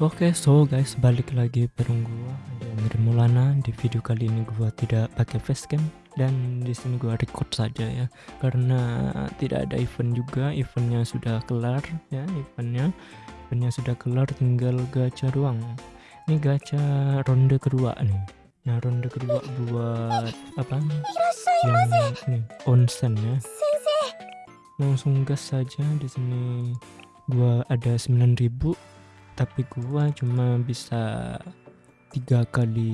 Oke, so guys, balik lagi bareng gua Amir Mulana. Di video kali ini gua tidak pakai facecam dan di sini gua record saja ya. Karena tidak ada event juga, eventnya sudah kelar ya, eventnya. Eventnya sudah kelar, tinggal gacha doang. Ini gacha ronde kedua nih. Nah, ronde kedua buat apa? Yang ini onsen ya. Langsung gas saja di sini. Gua ada 9000 tapi gua cuma bisa tiga kali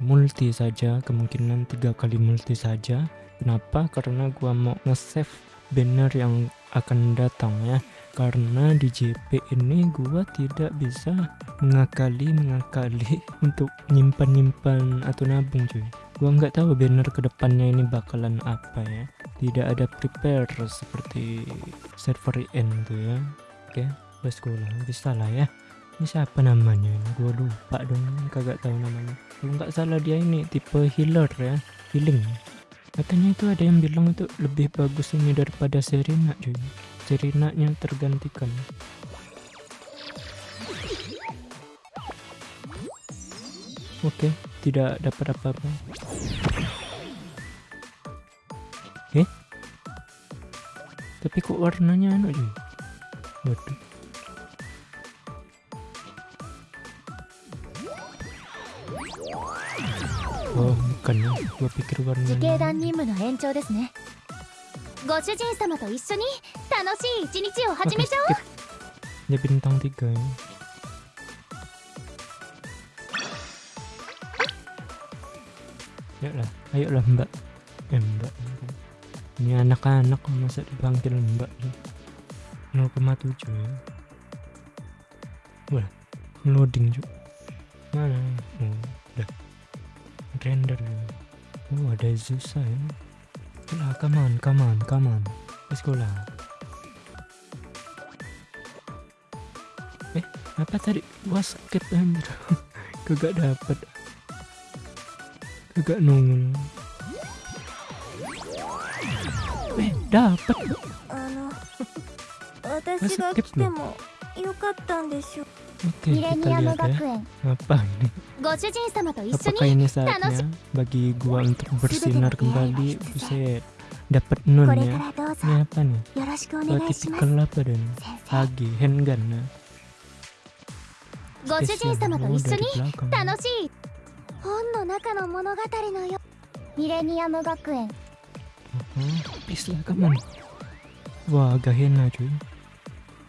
multi saja kemungkinan tiga kali multi saja. Kenapa? Karena gua mau nge-save banner yang akan datang ya. Karena di JP ini gua tidak bisa mengakali mengakali untuk nyimpan nyimpan atau nabung cuy. Gua nggak tahu banner ke depannya ini bakalan apa ya. Tidak ada prepare seperti server end tuh ya. Oke let's go lah. Bisa lah ya ini siapa namanya? Gue lupa dong kagak tahu namanya. Kalau nggak salah dia ini tipe healer ya healing. Katanya itu ada yang bilang itu lebih bagus ini daripada Serena cuy. Serena nya tergantikan. Oke tidak dapat apa-apa. Eh? Tapi kok warnanya anu cuy? Waduh Oh, bukan ya. Gua pikir 自 warnanya. 警団任務の延長ですねご主人様と一緒に楽しい一日を始めちゃおう skip. Dia bintang 3 ya. Ayolah, ayolah mbak. Eh mbak. Ini anak-anak masa dipanggil mbak. 0,7 ya. Wah, loading juga. Mana? Oh, udah. Render ya. Oh, ada Zusa ya. Lah, come on, come on, come on. Let's go lah. Eh, apa tadi? Gua skip anjir. Kagak dapat. Kagak nongol. Eh, dapat. あの私が来てもよかったんでしょう Oke, kita lihat ya. Apa ini? Apakah ini saatnya bagi gua untuk bersinar kembali? Buset. Dapat nun ya. Ini apa nih? Wah, tipikal apa dan? Hagi, handgun ya. Spesial gua dari belakang. Mm-hmm. Wah, agak hena.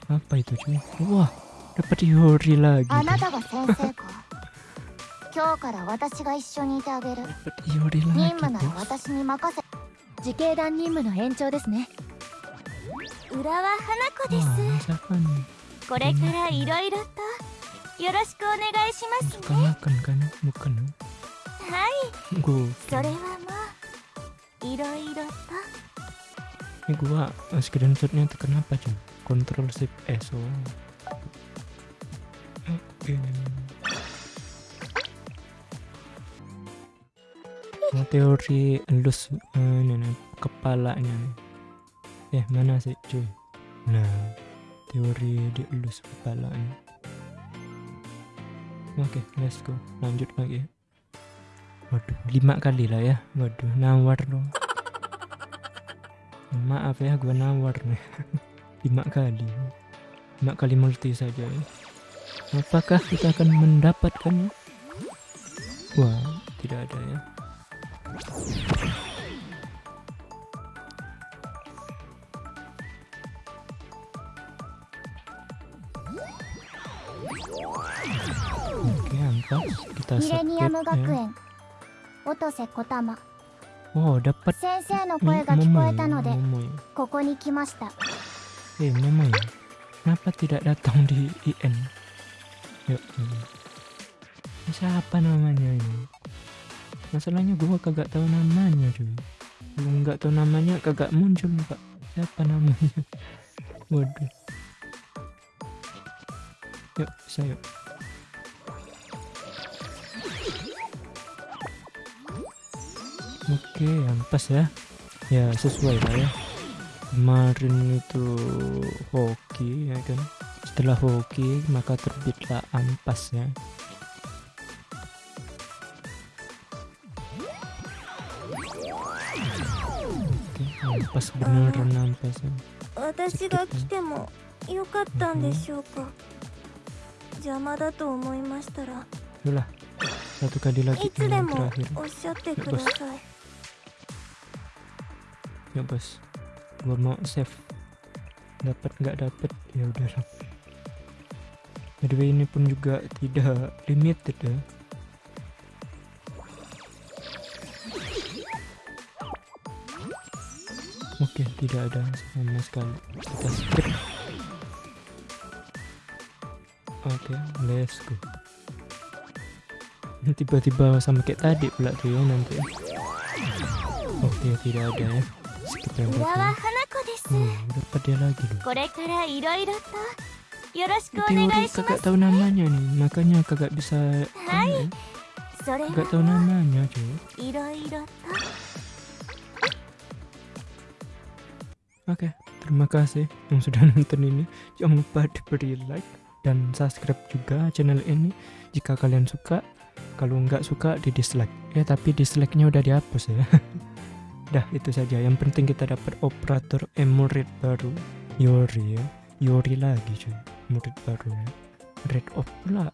Apa itu cuy? Wah, やっぱりよりラあなたが先生か。今日から私が一緒にいてあげる。任務な私に任せ。時系団任務の延長ですね。浦和花子です。これからいろいろとよろしくお願いしますね。はい。それはもういろいろと Ini gua sekiranya. Teori elus eh, ini kepalanya. Eh mana sih cuy? Nah teori dielus kepalanya. Oke let's go lanjut lagi. Waduh lima kali lah ya. Waduh nawar dong. Maaf ya, gua nawar nih. Lima kali. Lima kali multi saja ya. Apakah kita akan mendapatkannya? Wah, tidak ada ya. Oke. Kita skip ya. Otose Oh, dapat. Eh, Kenapa tidak datang di IN? Yuk. Ini Siapa namanya ini? Masalahnya gua kagak tahu namanya, cuy. Gua nggak tahu namanya, kagak muncul, Pak. Siapa namanya? Waduh. Yuk, yuk. Oke, ampas ya. Ya, sesuai lah ya. Kemarin itu hoki ya kan. setelah hoki maka terbitlah ampas ya Oke, ampas beneran ampas ya. 私が来てもよかったんでしょうか邪魔だと思いましたら Itulah satu kali い lagi つで ini yang も terakhir おっしゃってください ya bos gua mau save dapat nggak dapat ya udah lah Midway ini pun juga tidak limited ya. Oke, tidak ada sama sekali. Kita skip. Oke, let's go. Tiba-tiba sama kayak tadi pula tuh ya nanti. Oh, Oke, tidak ada ya. Skip yang berikutnya. Hmm, dapat dia lagi loh. Teori kakak tahu namanya nih, makanya kakak bisa. Kakak tahu namanya, cuy. Oke, terima kasih yang sudah nonton ini. Jangan lupa diberi like dan subscribe juga channel ini jika kalian suka. Kalau nggak suka di dislike. Ya, tapi dislike-nya udah dihapus ya. Dah, itu saja. Yang penting kita dapat operator emurid baru. Yori ya. Yori lagi cuy murid baru ya. Off pula